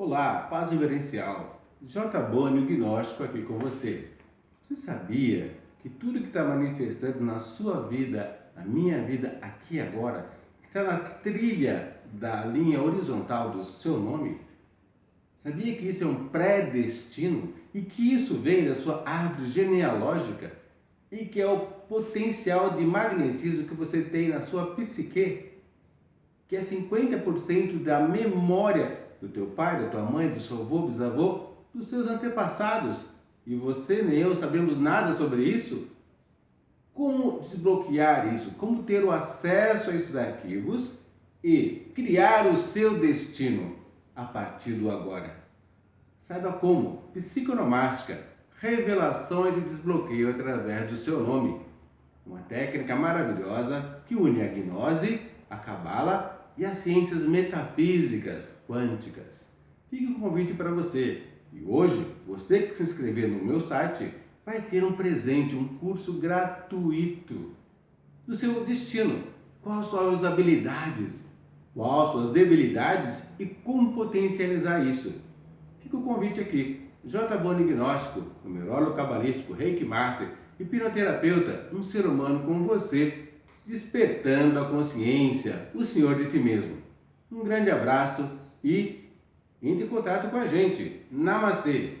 Olá, paz reverencial. J. Boni, o gnóstico aqui com você. Você sabia que tudo que está manifestando na sua vida, na minha vida, aqui e agora, está na trilha da linha horizontal do seu nome? Sabia que isso é um predestino e que isso vem da sua árvore genealógica e que é o potencial de magnetismo que você tem na sua psique, que é 50% da memória do teu pai, da tua mãe, do seu avô, bisavô, dos seus antepassados. E você nem eu sabemos nada sobre isso. Como desbloquear isso? Como ter o acesso a esses arquivos e criar o seu destino a partir do agora? Saiba como. Psiconomástica, revelações e desbloqueio através do seu nome. Uma técnica maravilhosa que une a gnose, a cabala e as ciências metafísicas quânticas. Fica o um convite para você. E hoje, você que se inscrever no meu site vai ter um presente, um curso gratuito do seu destino. Quais são as suas habilidades? Quais suas debilidades e como potencializar isso? Fica o convite aqui. J. Boni Gnóstico, numerólogo cabalístico, reiki master, hipnoterapeuta, um ser humano como você despertando a consciência, o Senhor de si mesmo. Um grande abraço e entre em contato com a gente. Namastê!